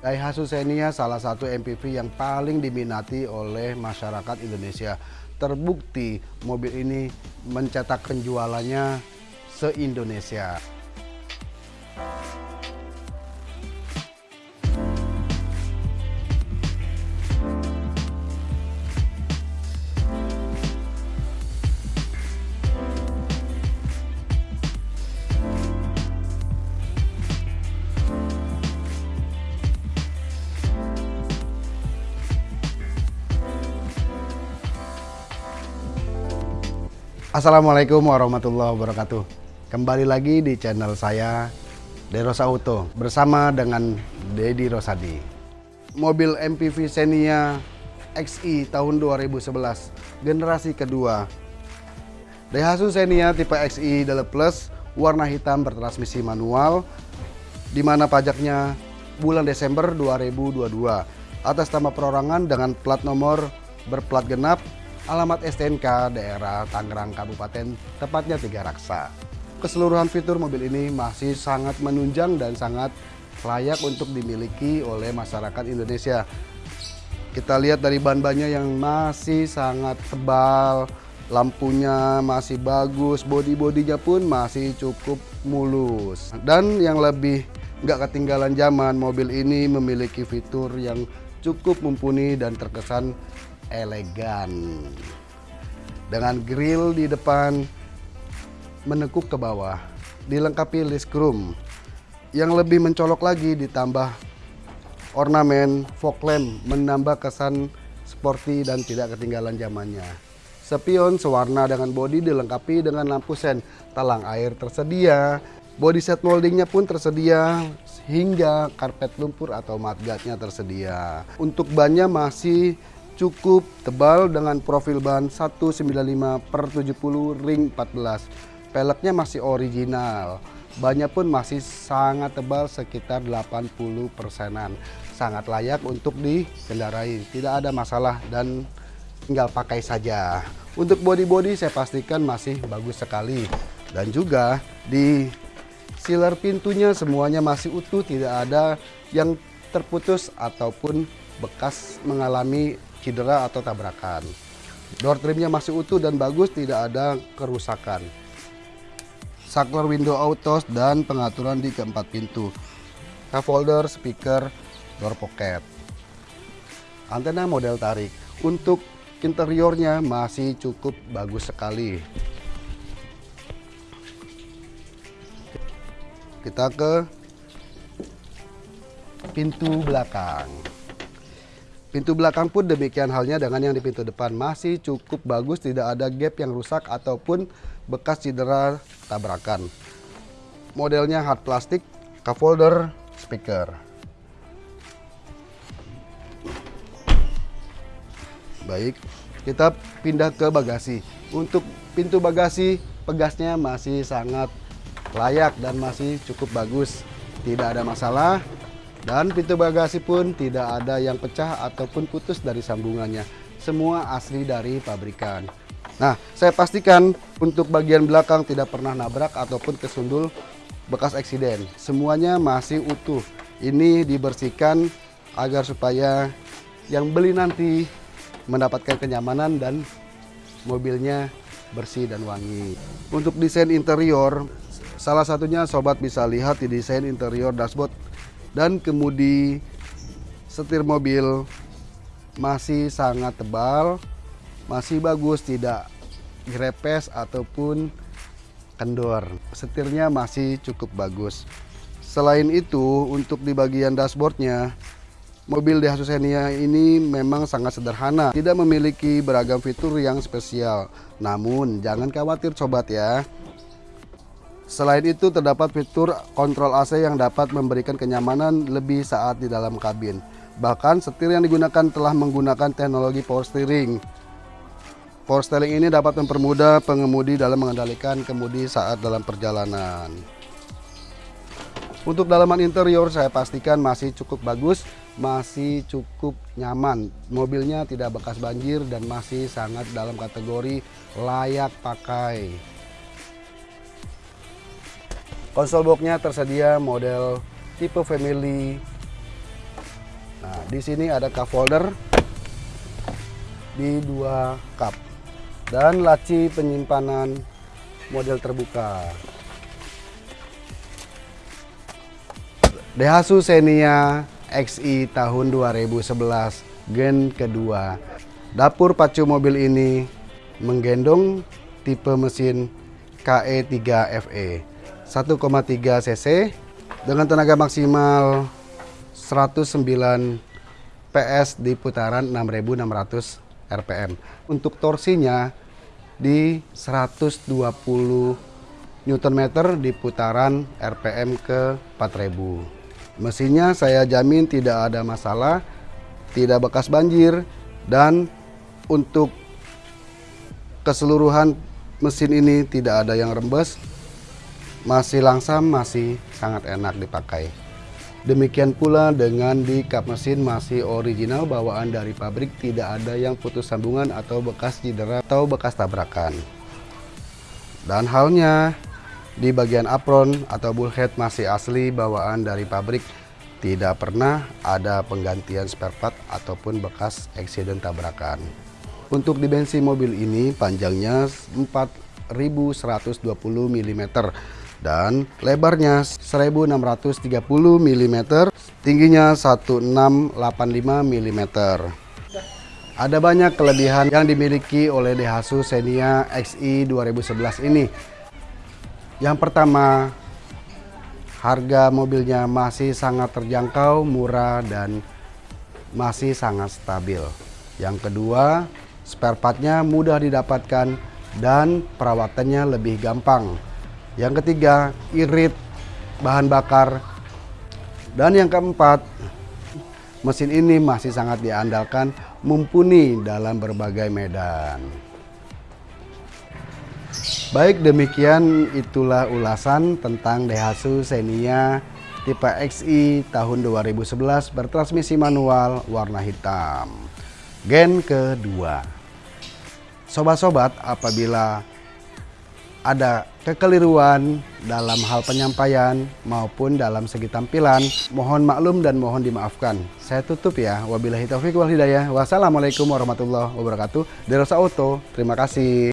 Daihatsu Xenia salah satu MPV yang paling diminati oleh masyarakat Indonesia. Terbukti mobil ini mencetak penjualannya se-Indonesia. Assalamualaikum warahmatullahi wabarakatuh. Kembali lagi di channel saya Derosa Auto bersama dengan Dedi Rosadi. Mobil MPV Xenia XI tahun 2011 generasi kedua. Daihatsu Xenia tipe XI Deluxe Plus warna hitam bertransmisi manual di mana pajaknya bulan Desember 2022 atas nama perorangan dengan plat nomor berplat genap alamat STNK daerah Tangerang Kabupaten, tepatnya Tiga Raksa. Keseluruhan fitur mobil ini masih sangat menunjang dan sangat layak untuk dimiliki oleh masyarakat Indonesia. Kita lihat dari ban-bannya yang masih sangat tebal, lampunya masih bagus, body-bodinya pun masih cukup mulus. Dan yang lebih nggak ketinggalan zaman, mobil ini memiliki fitur yang cukup mumpuni dan terkesan elegan. Dengan grill di depan menekuk ke bawah, dilengkapi list chrome. Yang lebih mencolok lagi ditambah ornamen fog lamp menambah kesan sporty dan tidak ketinggalan zamannya. Spion sewarna dengan bodi dilengkapi dengan lampu sen, talang air tersedia, body set moldingnya pun tersedia hingga karpet lumpur atau mudguardnya tersedia. Untuk bannya masih cukup tebal dengan profil ban 195 per 70 ring 14 peleknya masih original. Bannya pun masih sangat tebal sekitar 80 persenan. Sangat layak untuk dikendarai tidak ada masalah dan tinggal pakai saja. Untuk body-body saya pastikan masih bagus sekali. Dan juga di sealer pintunya semuanya masih utuh tidak ada yang terputus ataupun bekas mengalami cedera atau tabrakan. Door trimnya masih utuh dan bagus, tidak ada kerusakan. Saklar window auto dan pengaturan di keempat pintu. Cup holder, speaker, door pocket. Antena model tarik. Untuk interiornya masih cukup bagus sekali. Kita ke pintu belakang. Pintu belakang pun demikian halnya dengan yang di pintu depan masih cukup bagus, tidak ada gap yang rusak ataupun bekas cedera tabrakan. Modelnya hard plastik, cup holder, speaker. Baik, kita pindah ke bagasi. Untuk pintu bagasi, pegasnya masih sangat layak dan masih cukup bagus. Tidak ada masalah, dan pintu bagasi pun tidak ada yang pecah ataupun putus dari sambungannya. Semua asli dari pabrikan. Nah, saya pastikan untuk bagian belakang tidak pernah nabrak ataupun kesundul bekas eksiden. Semuanya masih utuh. Ini dibersihkan agar supaya yang beli nanti mendapatkan kenyamanan dan mobilnya bersih dan wangi. Untuk desain interior, salah satunya sobat bisa lihat di desain interior dashboard dan kemudi setir mobil masih sangat tebal, masih bagus, tidak grepes ataupun kendor. Setirnya masih cukup bagus. Selain itu, untuk di bagian dashboardnya, mobil Daihatsu Xenia ini memang sangat sederhana, tidak memiliki beragam fitur yang spesial. Namun, jangan khawatir sobat ya, Selain itu terdapat fitur kontrol AC yang dapat memberikan kenyamanan lebih saat di dalam kabin. Bahkan setir yang digunakan telah menggunakan teknologi power steering. Power steering ini dapat mempermudah pengemudi dalam mengendalikan kemudi saat dalam perjalanan. Untuk dalaman interior saya pastikan masih cukup bagus, masih cukup nyaman. Mobilnya tidak bekas banjir dan masih sangat dalam kategori layak pakai. Konsol boxnya tersedia model tipe family Nah, di sini ada cup holder di dua cup dan laci penyimpanan model terbuka. Daihatsu Xenia XI tahun 2011 gen kedua. Dapur pacu mobil ini menggendong tipe mesin KE3FE 1,3 cc dengan tenaga maksimal 109 PS di putaran 6600 RPM. Untuk torsinya di 120 Nm di putaran RPM ke 4000. Mesinnya saya jamin tidak ada masalah, tidak bekas banjir dan untuk keseluruhan mesin ini tidak ada yang rembes, masih langsam, masih sangat enak dipakai. Demikian pula dengan di kap mesin masih original bawaan dari pabrik, tidak ada yang putus sambungan atau bekas cedera atau bekas tabrakan. Dan halnya di bagian apron atau bullhead masih asli bawaan dari pabrik, tidak pernah ada penggantian spare part ataupun bekas eksiden tabrakan. Untuk dimensi mobil ini panjangnya 4120 mm dan lebarnya 1630 mm, tingginya 1685 mm. Ada banyak kelebihan yang dimiliki oleh Daihatsu Xenia XI 2011 ini. Yang pertama, harga mobilnya masih sangat terjangkau, murah dan masih sangat stabil. Yang kedua, spare partnya mudah didapatkan dan perawatannya lebih gampang. Yang ketiga, irit bahan bakar. Dan yang keempat, mesin ini masih sangat diandalkan, mumpuni dalam berbagai medan. Baik demikian itulah ulasan tentang Daihatsu Xenia tipe XI tahun 2011 bertransmisi manual warna hitam. Gen kedua. Sobat-sobat apabila ada kekeliruan dalam hal penyampaian maupun dalam segi tampilan, mohon maklum dan mohon dimaafkan. Saya tutup ya. Wabillahi taufiq wal hidayah. Wassalamualaikum warahmatullahi wabarakatuh. Derosa Auto, terima kasih.